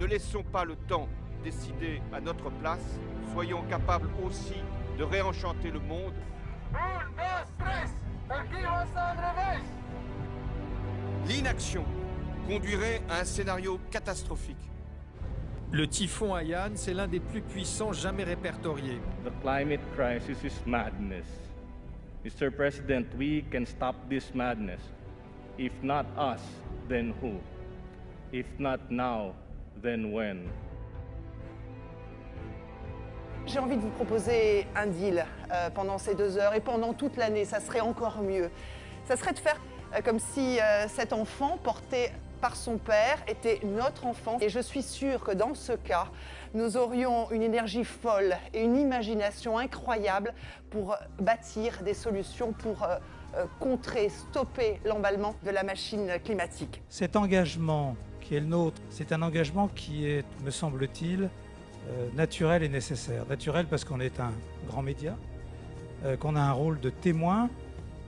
Ne laissons pas le temps décider à notre place. Soyons capables aussi de réenchanter le monde. L'inaction conduirait à un scénario catastrophique. Le typhon Haiyan, c'est l'un des plus puissants jamais répertoriés. The climate crisis is madness. Mr. President, we can stop this madness. If not us, then who? If not now, then when? J'ai envie de vous proposer un deal euh, pendant ces deux heures et pendant toute l'année, ça serait encore mieux. Ça serait de faire euh, comme si euh, cet enfant porté par son père était notre enfant. Et je suis sûre que dans ce cas, nous aurions une énergie folle et une imagination incroyable pour bâtir des solutions pour contrer, stopper l'emballement de la machine climatique. Cet engagement qui est c'est un engagement qui est, me semble-t-il, naturel et nécessaire. Naturel parce qu'on est un grand média, qu'on a un rôle de témoin,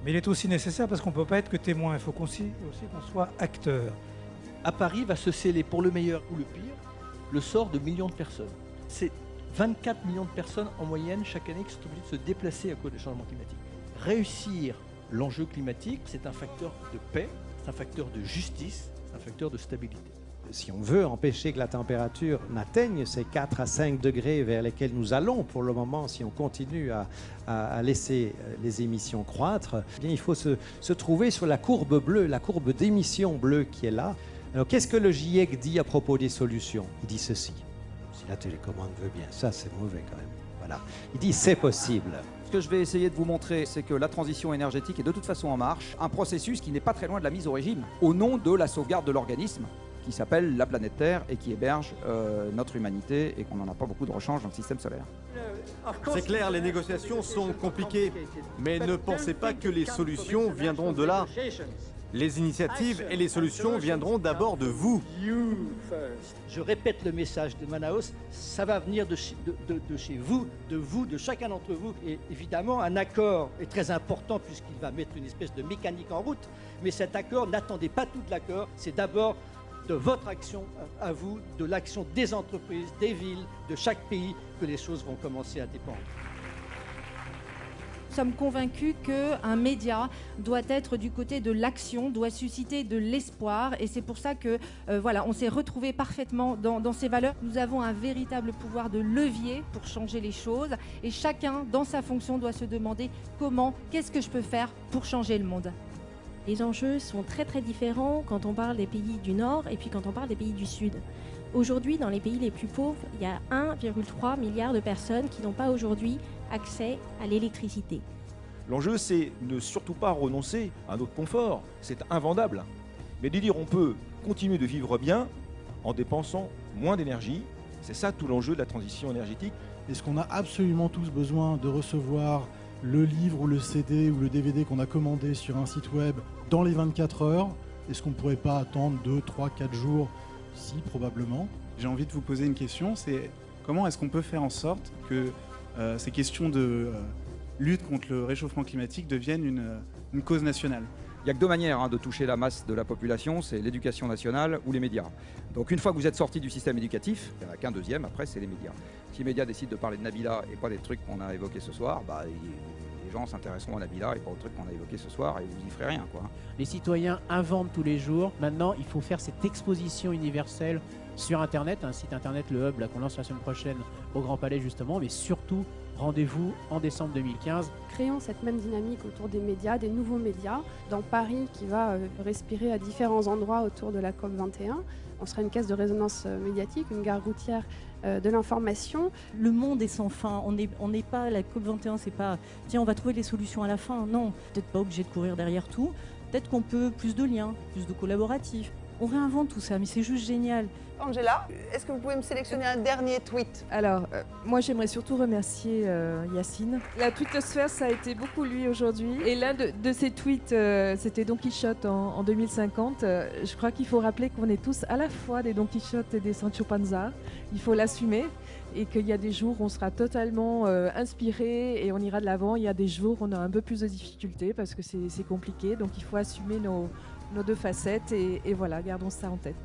mais il est aussi nécessaire parce qu'on ne peut pas être que témoin, il faut qu'on soit acteur. À Paris va se sceller pour le meilleur ou le pire le sort de millions de personnes. C'est 24 millions de personnes en moyenne chaque année qui sont obligées de se déplacer à cause des changements climatiques. Réussir l'enjeu climatique, c'est un facteur de paix, c'est un facteur de justice, un facteur de stabilité si on veut empêcher que la température n'atteigne ces 4 à 5 degrés vers lesquels nous allons pour le moment, si on continue à, laisser les émissions croître, eh bien, il faut se, se, trouver sur la courbe bleue, la courbe d'émissions bleues qui est là. Alors qu'est-ce que le GIEC dit à propos des solutions? Il dit ceci. Si la télécommande veut bien, ça c'est mauvais quand même. Voilà. Il dit c'est possible. Que je vais essayer de vous montrer, c'est que la transition énergétique est de toute façon en marche, un processus qui n'est pas très loin de la mise au régime, au nom de la sauvegarde de l'organisme, qui s'appelle la planète Terre et qui héberge euh, notre humanité et qu'on n'en a pas beaucoup de rechange dans le système solaire. C'est clair, les négociations sont compliquées, mais ne pensez pas que les solutions viendront de là. Les initiatives et les solutions viendront d'abord de vous. Je répète le message de Manaus, ça va venir de chez, de, vous, de vous, de chacun d'entre vous. Et évidemment, un accord est très important puisqu'il va mettre une espèce de mécanique en route. Mais cet accord, n'attendez pas tout l'accord, c'est d'abord de votre action à vous, de l'action des entreprises, des villes, de chaque pays, que les choses vont commencer à dépendre. Nous sommes convaincus qu'un média doit être du côté de l'action, doit susciter de l'espoir. Et c'est pour ça que euh, voilà, on s'est retrouvé parfaitement dans, dans, ces valeurs. Nous avons un véritable pouvoir de levier pour changer les choses. Et chacun, dans sa fonction, doit se demander comment, qu'est-ce que je peux faire pour changer le monde. Les enjeux sont très très différents quand on parle des pays du Nord et puis quand on parle des pays du Sud. Aujourd'hui, dans les pays les plus pauvres, il y a 1,3 milliard de personnes qui n'ont pas aujourd'hui accès à l'électricité. L'enjeu, c'est ne surtout pas renoncer à notre confort. C'est invendable. Mais de dire on peut continuer de vivre bien en dépensant moins d'énergie, c'est ça tout l'enjeu de la transition énergétique. Est-ce qu'on a absolument tous besoin de recevoir le livre ou le CD ou le DVD qu'on a commandé sur un site web dans les 24 heures? Est-ce qu'on ne pourrait pas attendre 2, 3, 4 jours Si, probablement. J'ai envie de vous poser une question, c'est comment est-ce qu'on peut faire en sorte que euh, ces questions de euh, lutte contre le réchauffement climatique deviennent une, euh, cause nationale? Il n'y a que deux manières hein, de toucher la masse de la population, c'est l'éducation nationale ou les médias. Donc une fois que vous êtes sorti du système éducatif, il n'y en a qu'un deuxième, après c'est les médias. Si les médias décident de parler de Nabila et pas des trucs qu'on a évoqués ce soir, bah, gens s'intéresseront à Nabila et pas aux trucs qu'on a évoqués ce soir et vous n'y ferez rien. Quoi. Les citoyens inventent tous les jours. Maintenant, il faut faire cette exposition universelle sur Internet, un site Internet, le Hub, qu'on lance la semaine prochaine au Grand Palais justement, mais surtout Rendez-vous en décembre 2015. Créons cette même dynamique autour des médias, des nouveaux médias. Dans Paris, qui va euh, respirer à différents endroits autour de la COP21, on sera une caisse de résonance euh, médiatique, une gare routière euh, de l'information. Le monde est sans fin. On n'est on pas, la COP21, c'est pas tiens, on va trouver les solutions à la fin. Non, peut-être pas obligé de courir derrière tout. Peut-être qu'on peut plus de liens, plus de collaboratifs. On réinvente tout ça, mais c'est juste génial. Angela, est-ce que vous pouvez me sélectionner un dernier tweet Alors, euh, moi j'aimerais surtout remercier euh, Yacine. La twittosphère, ça a été beaucoup lui aujourd'hui. Et l'un de, de, ses tweets, euh, c'était Don Quichotte en, en 2050. je crois qu'il faut rappeler qu'on est tous à la fois des Don Quichotte et des Sancho Panza. Il faut l'assumer et qu'il y a des jours où on sera totalement inspiré et on ira de l'avant. Il y a des jours où on a un peu plus de difficultés parce que c'est compliqué. Donc il faut assumer nos, nos deux facettes et, voilà, gardons ça en tête.